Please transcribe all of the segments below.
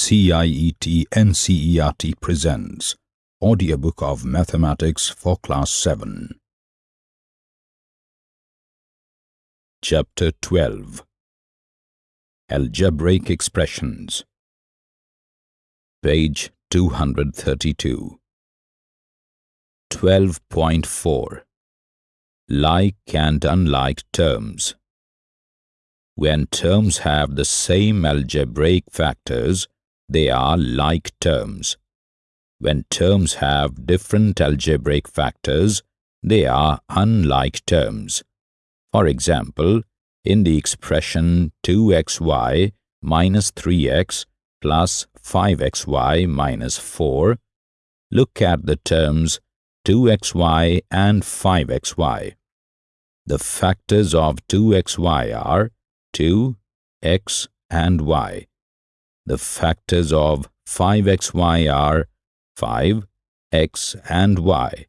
CIET NCERT presents Audiobook of Mathematics for Class 7. Chapter 12 Algebraic Expressions. Page 232 12.4 Like and unlike terms. When terms have the same algebraic factors, they are like terms. When terms have different algebraic factors, they are unlike terms. For example, in the expression 2xy minus 3x plus 5xy minus 4, look at the terms 2xy and 5xy. The factors of 2xy are 2, x and y. The factors of 5xy are 5, x and y.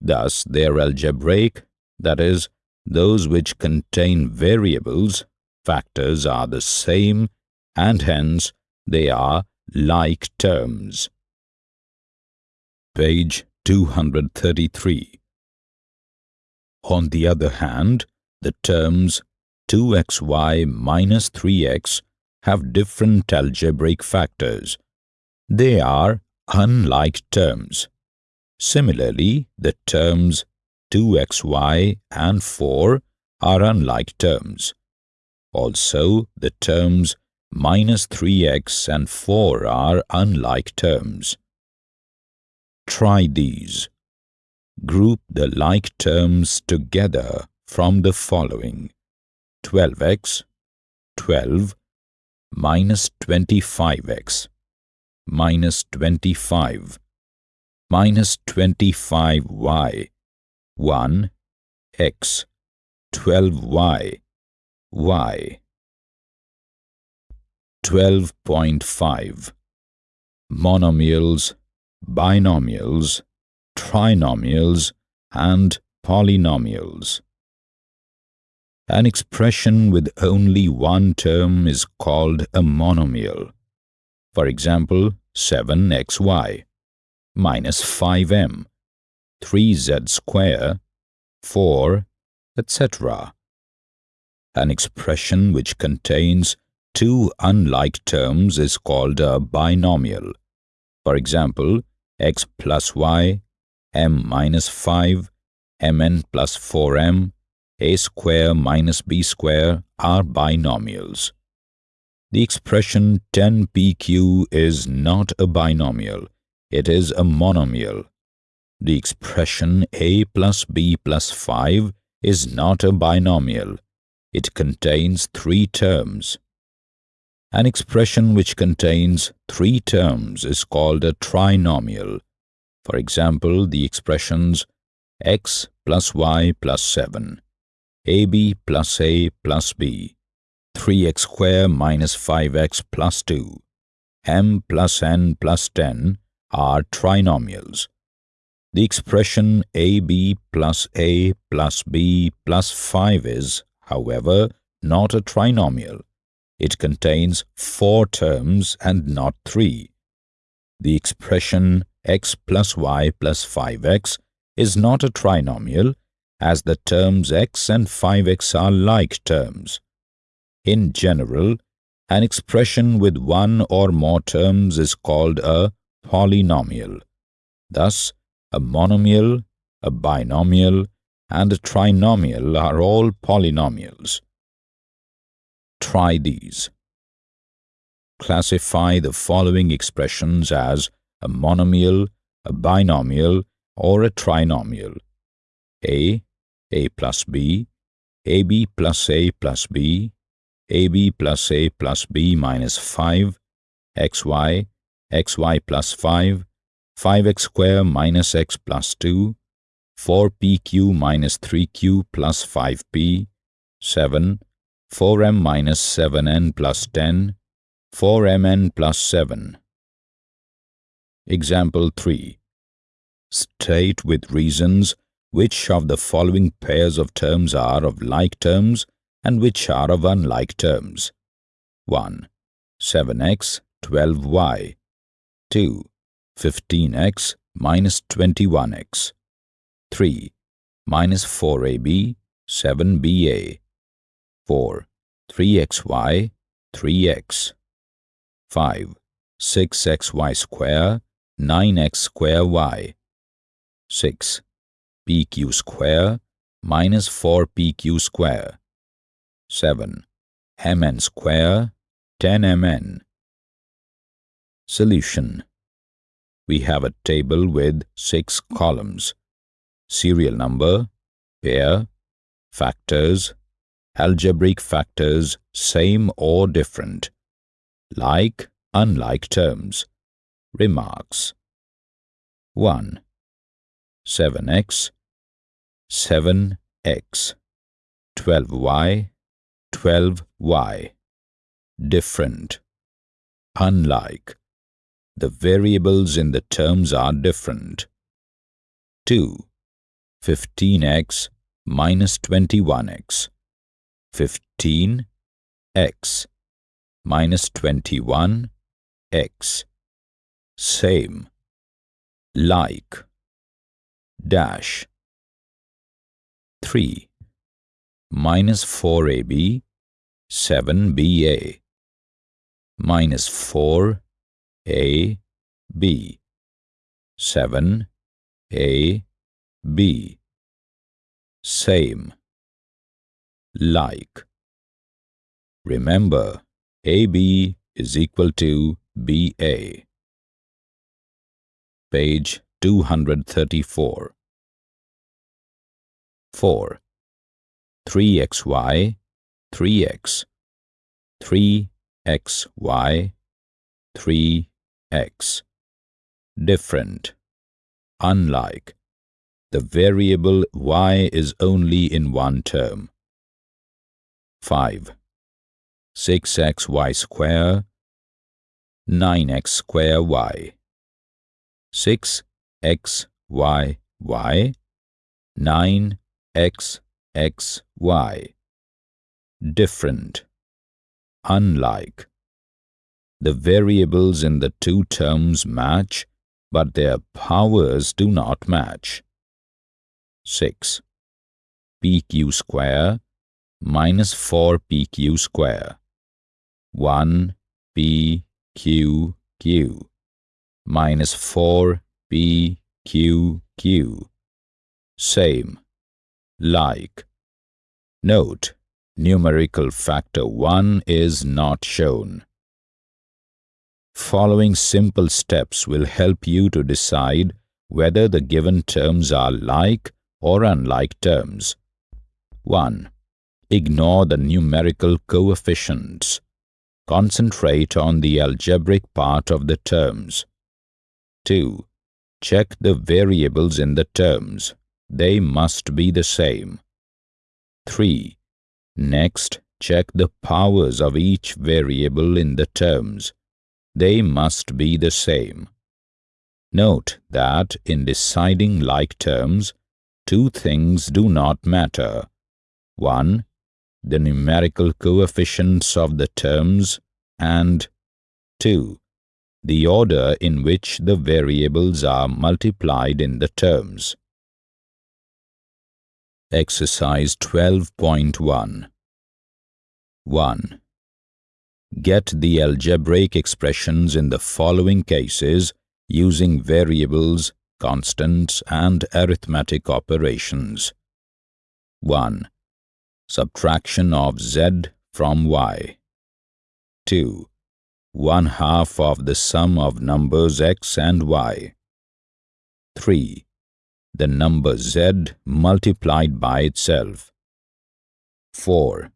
Thus, their algebraic, that is, those which contain variables, factors are the same and hence they are like terms. Page 233 On the other hand, the terms 2xy minus 3x have different algebraic factors. They are unlike terms. Similarly, the terms 2xy and 4 are unlike terms. Also, the terms minus 3x and 4 are unlike terms. Try these. Group the like terms together from the following 12x, 12, minus 25x, minus 25, minus 25y, 1, x, 12y, y. 12.5 Monomials, binomials, trinomials, and polynomials. An expression with only one term is called a monomial. For example, 7xy minus 5m, 3z square, 4, etc. An expression which contains two unlike terms is called a binomial. For example, x plus y, m minus 5, mn plus 4m, a square minus b square are binomials. The expression 10pq is not a binomial, it is a monomial. The expression a plus b plus 5 is not a binomial, it contains three terms. An expression which contains three terms is called a trinomial. For example, the expressions x plus y plus 7 ab plus a plus b, 3x square minus 5x plus 2, m plus n plus 10 are trinomials. The expression ab plus a plus b plus 5 is, however, not a trinomial. It contains four terms and not three. The expression x plus y plus 5x is not a trinomial as the terms x and 5x are like terms. In general, an expression with one or more terms is called a polynomial. Thus, a monomial, a binomial, and a trinomial are all polynomials. Try these. Classify the following expressions as a monomial, a binomial, or a trinomial. A a plus b, ab plus a plus b, ab plus a plus b minus 5, xy, xy plus 5, 5x square minus x plus 2, 4pq minus 3q plus 5p, 7, 4m minus 7n plus 10, 4mn plus 7. Example 3. State with reasons which of the following pairs of terms are of like terms and which are of unlike terms. 1. 7x, 12y. 2. 15x minus 21x. 3. Minus 4ab, 7ba. 4. 3xy, 3x. 5. 6xy square, 9x square y. 6. Pq square minus 4pq square. 7. mn square, 10mn. Solution We have a table with six columns. Serial number, pair, factors, algebraic factors same or different, like, unlike terms, remarks. 1. 7x, 7x, 12y, 12y, different, unlike. The variables in the terms are different. 2. 15x minus 21x. 15 x minus 21 x. Same. Like. Dash. 3. Minus 4ab, 7ba. Minus 4 a, B. 7, A, B. Same. Like. Remember, AB is equal to BA. Page 234. 4. 3xy, 3x. 3xy, 3 x. Different. Unlike. The variable y is only in one term. 5. 6xy square 9x square y 6 x y y 9 x x y different unlike the variables in the two terms match, but their powers do not match. 6. pq square minus 4 pq square. 1 p q q minus 4 p q q. Same. Like. Note, numerical factor 1 is not shown. Following simple steps will help you to decide whether the given terms are like or unlike terms. 1. Ignore the numerical coefficients. Concentrate on the algebraic part of the terms. 2. Check the variables in the terms. They must be the same. 3. Next, check the powers of each variable in the terms they must be the same. Note that in deciding like terms, two things do not matter. 1. The numerical coefficients of the terms and 2. The order in which the variables are multiplied in the terms. Exercise 12.1 1. Get the algebraic expressions in the following cases using variables, constants, and arithmetic operations. 1. Subtraction of z from y. 2. 1 half of the sum of numbers x and y. 3. The number z multiplied by itself. 4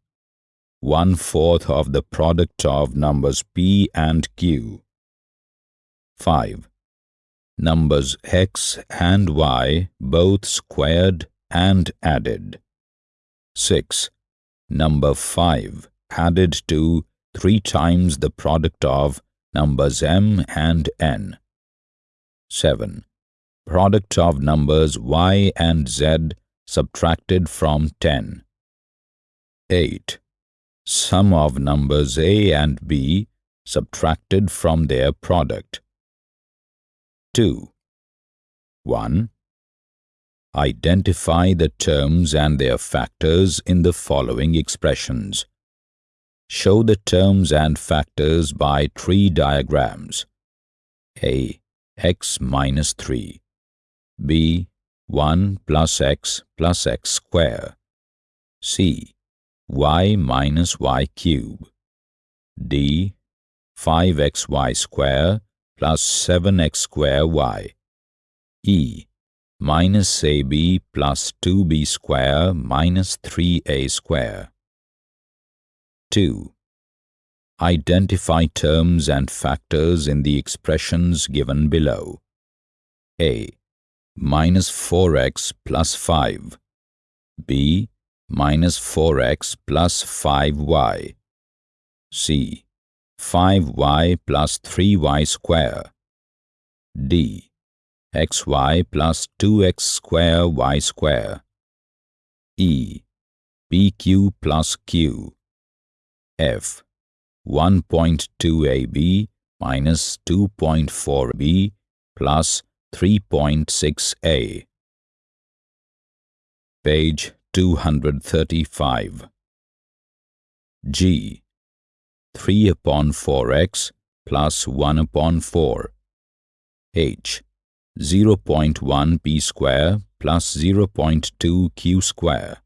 one-fourth of the product of numbers p and q. 5. Numbers x and y both squared and added. 6. Number 5 added to 3 times the product of numbers m and n. 7. Product of numbers y and z subtracted from 10. 8 sum of numbers a and b subtracted from their product. 2. 1. Identify the terms and their factors in the following expressions. Show the terms and factors by tree diagrams. A. x minus 3 b. 1 plus x plus x square c. y minus y cube d. 5xy square plus 7x square y e minus ab plus 2b square minus 3a square. 2. Identify terms and factors in the expressions given below. A. Minus 4x plus 5. B. Minus 4x plus 5y. C. 5y plus 3y square. D xy plus 2x square y square. E. PQ plus Q. F. 1.2ab minus 2.4b plus 3.6a. Page 235. G. 3 upon 4x plus 1 upon 4. H. 0.1 p square plus 0.2 q square.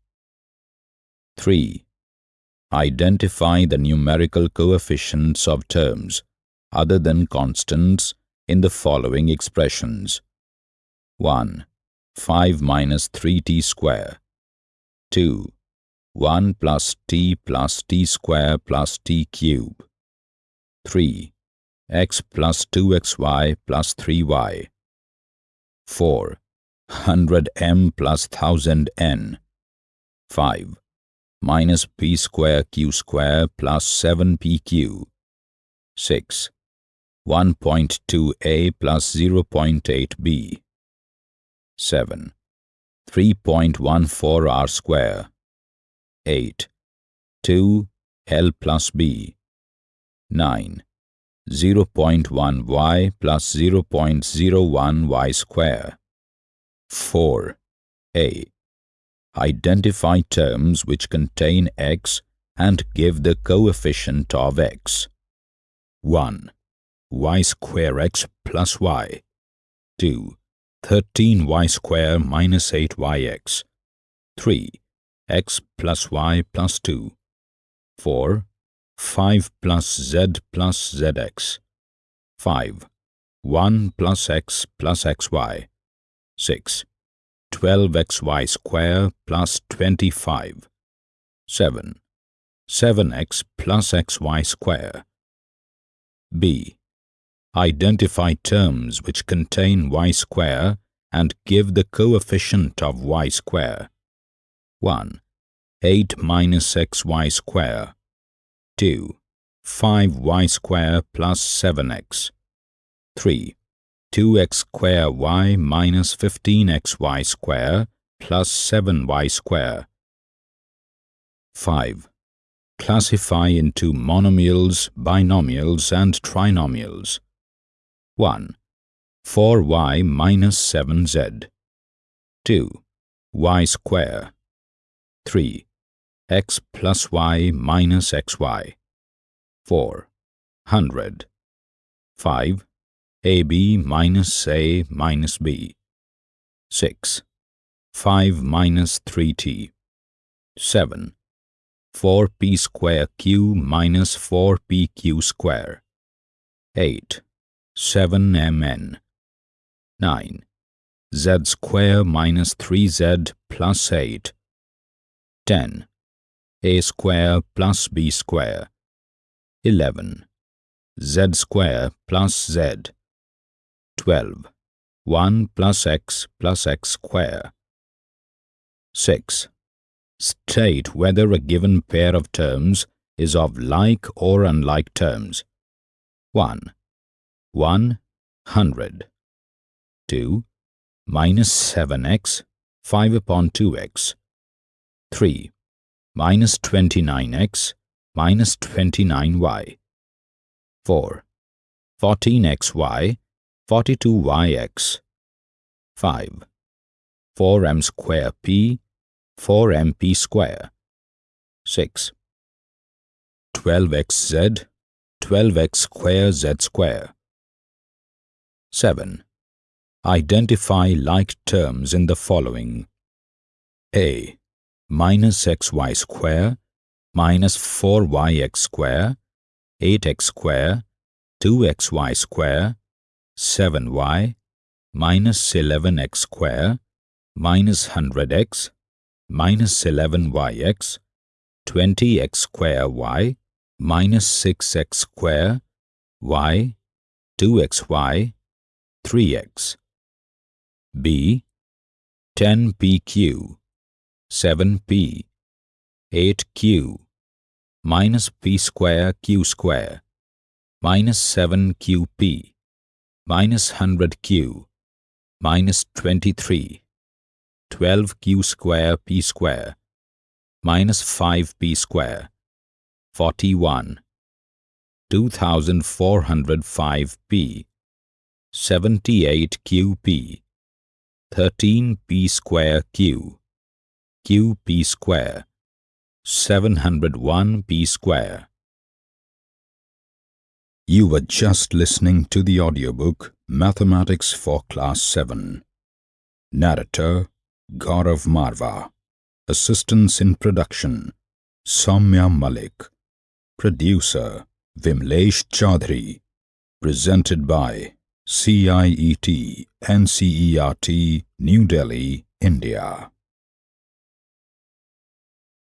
3. Identify the numerical coefficients of terms other than constants in the following expressions. 1. 5 minus 3t square. 2. 1 plus t plus t square plus t cube. 3. x plus 2xy plus 3y. 4. 100m plus 1000n. 5. Minus p square q square plus 7pq. 6. 1.2a plus 0.8b. 7. 3.14 r square. 8. 2 l plus b. 9. 0.1y plus 0.01y square. 4. A. Identify terms which contain x and give the coefficient of x. 1. Y square x plus y. 2. 13y square minus 8yx. 3. x plus y plus 2. 4. 5 plus z plus zx. 5. 1 plus x plus xy. 6. 12xy square plus 25. 7. 7x plus xy square. B. Identify terms which contain y square and give the coefficient of y square. 1. 8 minus xy square 2. 5y square plus 7x. 3. 2x square y minus 15xy square plus 7y square. 5. Classify into monomials, binomials and trinomials. 1. 4y minus 7z. 2. y square. 3 x plus y minus xy. 4. 100. 5. ab minus a minus b. 6. 5 minus 3t. 7. 4p square q minus 4pq square. 8. 7mn. 9. z square minus 3z plus 8. 10 a square plus b square. 11. z square plus z. 12. 1 plus x plus x square. 6. State whether a given pair of terms is of like or unlike terms. 1. 1, 100. 2. Minus 7x, 5 upon 2x. 3 minus 29x minus 29y. 4. 14xy, 42yx. 5. 4m square p, 4mp square. 6. 12xz, 12x square z square. 7. Identify like terms in the following. A. Minus xy square, minus 4yx square, 8x square, 2xy square, 7y, minus 11x square, minus 100x, minus 11yx, 20x square y, minus 6x square, y, 2xy, 3x. B. 10pq, 7p, 8q, minus p square q square, minus 7qp, minus 100q, minus 23, 12q square p square, minus 5p square, 41, 2405p, 78qp, 13p square q, qp square, 701p square. You were just listening to the audiobook Mathematics for Class 7. Narrator Gaurav Marva. Assistance in production Samya Malik. Producer Vimlesh Chaudhary. Presented by CIET NCERT New Delhi, India.